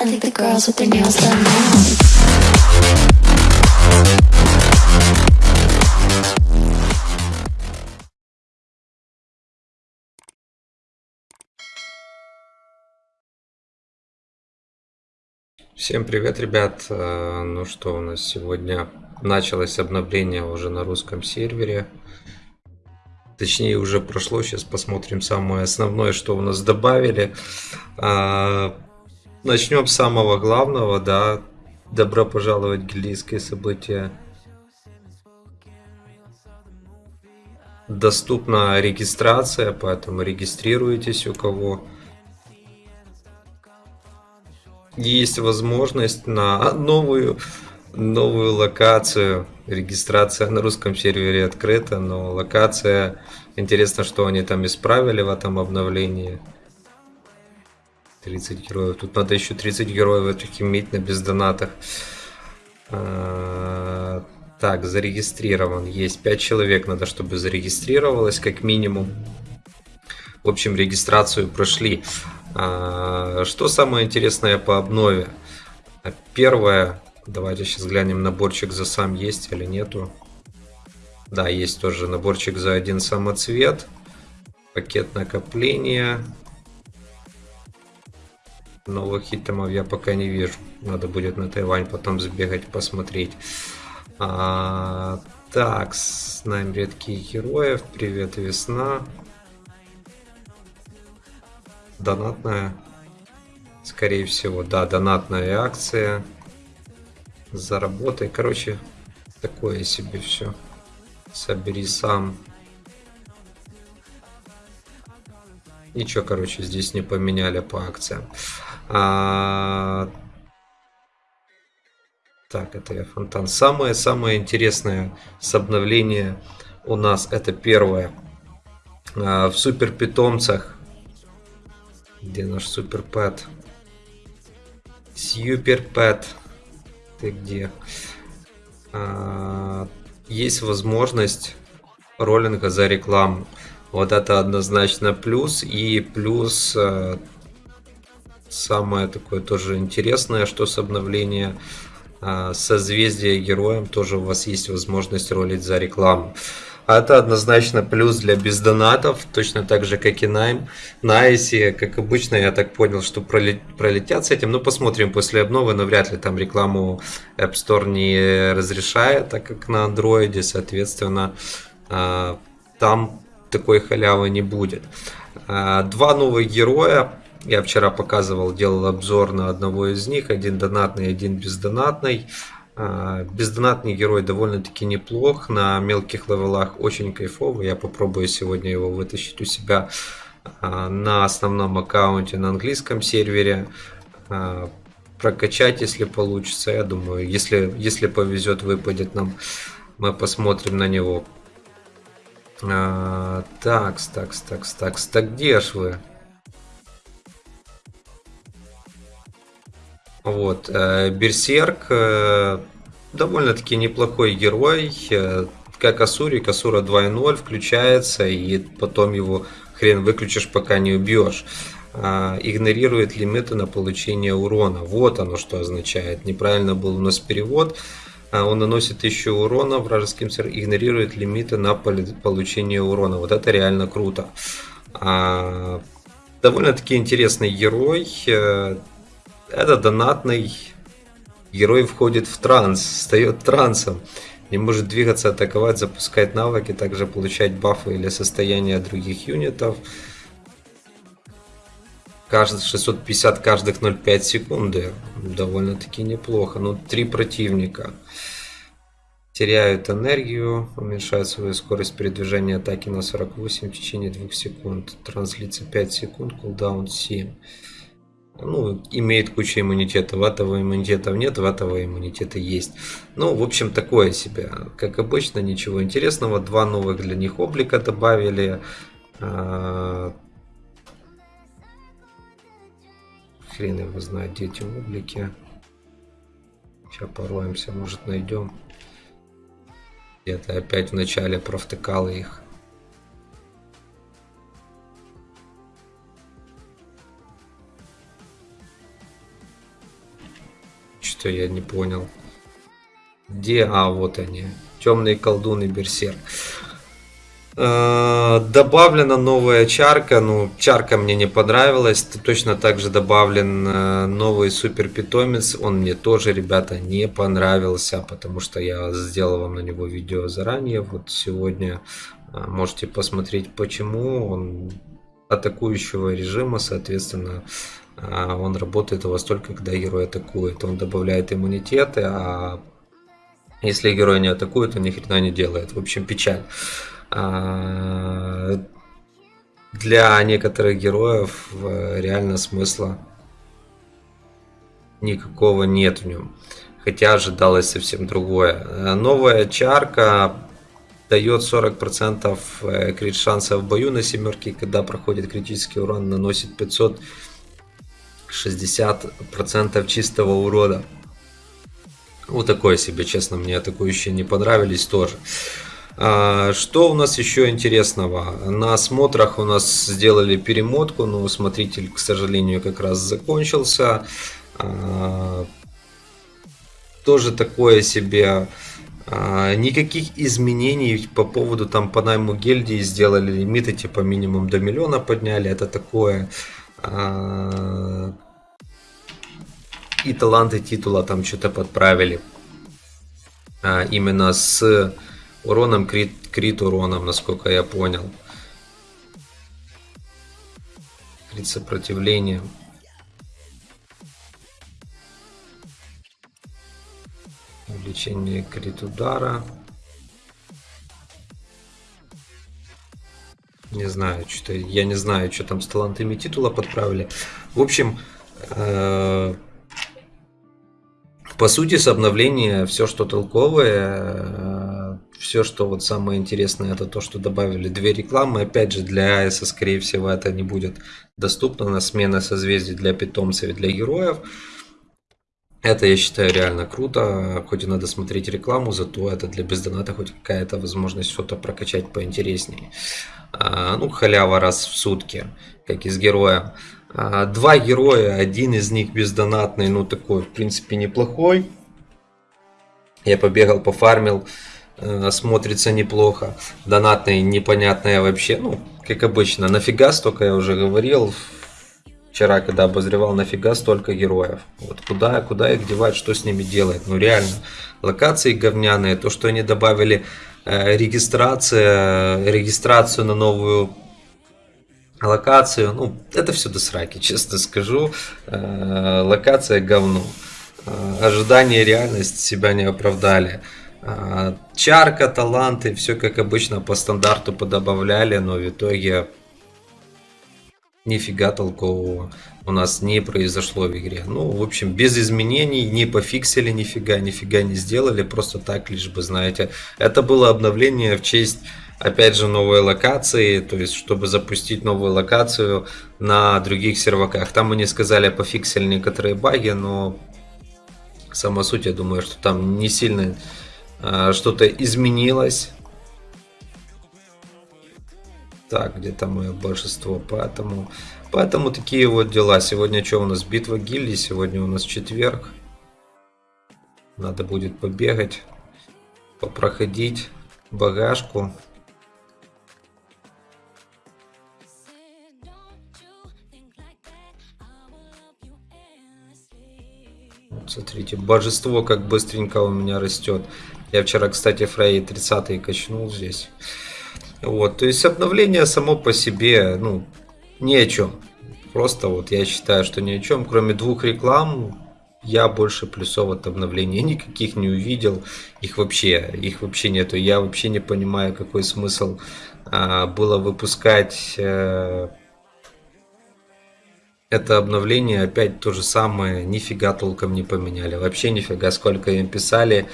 I think the girls with their nails done now. Всем привет, ребят! Э, Ну что, у нас сегодня началось обновление уже на русском сервере. Точнее, уже прошло. Сейчас посмотрим самое основное, что у нас добавили. Начнем с самого главного, да. Добро пожаловать в гильдейское событие. Доступна регистрация, поэтому регистрируйтесь у кого есть возможность на новую новую локацию. Регистрация на русском сервере открыта, но локация... Интересно, что они там исправили в этом обновлении. 30 героев. Тут надо еще 30 героев этих иметь на бездонатах. А, Так, зарегистрирован. Есть 5 человек, надо, чтобы зарегистрировалось как минимум. В общем, регистрацию прошли. А, Что самое интересное по обнове? Первое, давайте сейчас глянем, наборчик за сам есть или нету. Да, есть тоже наборчик за один самоцвет. Пакет накопления. Новых итемов я пока не вижу. Надо будет на Тайвань потом сбегать, посмотреть. А, так, с нами редкие героев. Привет, весна. Донатная. Скорее всего, да, донатная акция. Заработай. Короче, такое себе все. Собери сам. Ничего, короче, здесь не поменяли по акциям. А, Так, это я фонтан. Самое-самое интересное с обновления у нас это первое. А, В супер питомцах. Где наш супер пэт? Супер пэт. Ты где? А, Есть возможность роллинга за рекламу. Вот это однозначно плюс. И плюс э, самое такое тоже интересное, что с обновления э, созвездия героям тоже у вас есть возможность ролить за рекламу. А это однозначно плюс для бездонатов, точно так же, как и найм. На Айсе, как обычно, я так понял, что пролет- пролетят с этим. Ну, посмотрим после обновы, но вряд ли там рекламу App Store не разрешает, так как на андроиде, соответственно, э, там такой халявы не будет. А, Два новых героя. Я вчера показывал, делал обзор на одного из них. Один донатный, один бездонатный. А, Бездонатный герой довольно-таки неплох. На мелких левелах очень кайфовый. Я попробую сегодня его вытащить у себя а, на основном аккаунте на английском сервере. А, Прокачать, если получится. Я думаю, если, если повезет, выпадет нам. Мы посмотрим на него. Такс, такс, такс, такс. Так где ж вы? Вот, э, Берсерк э, довольно-таки неплохой герой. э, Как Асурик, Асура 2.0 включается, и потом его хрен выключишь, пока не убьешь. Игнорирует лимиты на получение урона. Вот оно что означает. Неправильно был у нас перевод. Он наносит еще урона вражеским игнорирует лимиты на получение урона. Вот это реально круто. Довольно-таки интересный герой. Это донатный герой входит в транс, встает трансом. Не может двигаться, атаковать, запускать навыки, также получать бафы или состояние других юнитов. Каждый 650 каждых 0,5 секунды. Довольно-таки неплохо. Ну, три противника. Теряют энергию, уменьшают свою скорость передвижения атаки на 48 в течение 2 секунд. Транслиция 5 секунд, кулдаун 7. Ну, имеет кучу иммунитетов. Этого иммунитетов нет, в этого иммунитета есть. Ну, в общем, такое себе. Как обычно, ничего интересного. Два новых для них облика добавили. А, Хрен его знает, где эти облики. Сейчас пороемся, может найдем. Где-то опять в начале провтыкал их. Что я не понял. Где? А, вот они. Темные колдуны Берсерк. Э, добавлена новая чарка, ну чарка мне не понравилась, точно так же добавлен э, новый супер питомец, он мне тоже, ребята, не понравился, потому что я сделал вам на него видео заранее, вот сегодня э, можете посмотреть почему, он атакующего режима, соответственно, он работает у вас только когда герой атакует, он добавляет иммунитеты, а если герой не атакует, он ни хрена не делает, в общем печаль. А, для некоторых героев э, реально смысла никакого нет в нем. Хотя ожидалось совсем другое. Э, новая чарка дает 40% э, крит шанса в бою на семерке, когда проходит критический урон, наносит 560% чистого урода. Вот такое себе, честно, мне атакующие не понравились тоже. А, что у нас еще интересного? На осмотрах у нас сделали перемотку, но смотритель, к сожалению, как раз закончился. А, тоже такое себе а, никаких изменений по поводу там по найму гильдии сделали лимиты типа минимум до миллиона подняли это такое и таланты титула там что-то подправили именно с уроном, крит, крит уроном, насколько я понял. Крит сопротивления. Увеличение крит удара. Не знаю, что я не знаю, что там с талантами титула подправили. В общем, э по сути, с обновления все, что толковое, все, что вот самое интересное, это то, что добавили две рекламы. Опять же, для Айса, скорее всего, это не будет доступно на смена созвездий для питомцев и для героев. Это, я считаю, реально круто. Хоть и надо смотреть рекламу, зато это для бездоната хоть какая-то возможность что-то прокачать поинтереснее. А, ну, халява раз в сутки, как и с героем. А, два героя, один из них бездонатный, ну такой, в принципе, неплохой. Я побегал, пофармил. Э, смотрится неплохо. Донатные непонятные вообще. Ну, как обычно, нафига столько я уже говорил. Вчера, когда обозревал, нафига столько героев. Вот куда, куда их девать, что с ними делать. Ну реально, локации говняные. То, что они добавили э, регистрация, регистрацию на новую локацию. Ну, это все до сраки, честно скажу. Э, локация говно. Э, ожидания реальность себя не оправдали. А, чарка, таланты, все как обычно по стандарту подобавляли, но в итоге нифига толкового у нас не произошло в игре. Ну, в общем, без изменений, не пофиксили нифига, нифига не сделали, просто так, лишь бы, знаете. Это было обновление в честь, опять же, новой локации, то есть, чтобы запустить новую локацию на других серваках. Там они сказали, пофиксили некоторые баги, но сама суть, я думаю, что там не сильно а, что-то изменилось. Так, где-то мое большинство, поэтому, поэтому такие вот дела. Сегодня что у нас? Битва гильдии, сегодня у нас четверг. Надо будет побегать, попроходить багажку. Вот смотрите, божество как быстренько у меня растет. Я вчера, кстати, Фрей 30 качнул здесь. Вот, то есть обновление само по себе, ну, ни о чем. Просто вот я считаю, что ни о чем. Кроме двух реклам, я больше плюсов от обновления никаких не увидел. Их вообще, их вообще нету. Я вообще не понимаю, какой смысл а, было выпускать э, это обновление. Опять то же самое, нифига толком не поменяли. Вообще нифига, сколько им писали.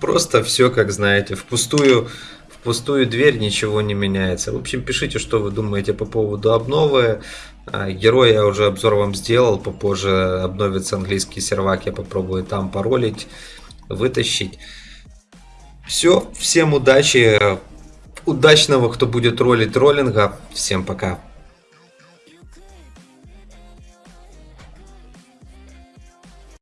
Просто все, как знаете, впустую, пустую дверь ничего не меняется. В общем, пишите, что вы думаете по поводу обновы. А, герой я уже обзор вам сделал, попозже обновится английский сервак, я попробую там паролить, вытащить. Все, всем удачи, удачного, кто будет ролить роллинга. Всем пока.